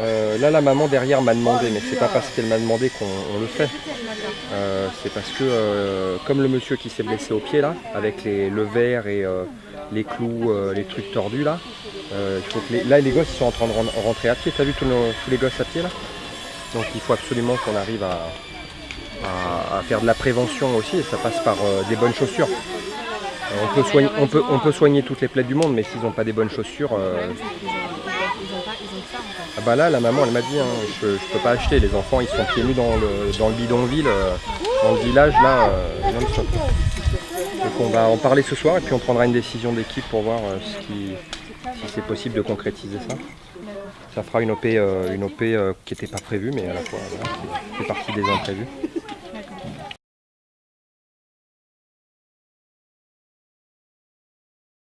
Euh, là, la maman derrière m'a demandé, mais c'est pas parce qu'elle m'a demandé qu'on on le fait. Euh, c'est parce que, euh, comme le monsieur qui s'est blessé au pied là, avec le verre et les clous, les trucs tordus là, il faut que les- là les gosses ils sont en train de ren- rentrer à pied. T'as vu tous, les gosses à pied là? Donc il faut absolument qu'on arrive à, faire de la prévention aussi, et ça passe par des bonnes chaussures. On, peut soigner, toutes les plaies du monde, mais s'ils n'ont pas des bonnes chaussures, Ils ont, ça ah bah là, la maman, elle m'a dit, hein, je, je peux pas acheter. Les enfants, ils sont pieds nus dans le, dans le bidonville, euh, dans le village, là, euh. Donc on va en parler ce soir et puis on prendra une décision d'équipe pour voir euh, si c'est possible de concrétiser ça. Ça fera une OP, euh, une OP qui n'était pas prévue, mais à la fois, fait partie des imprévus.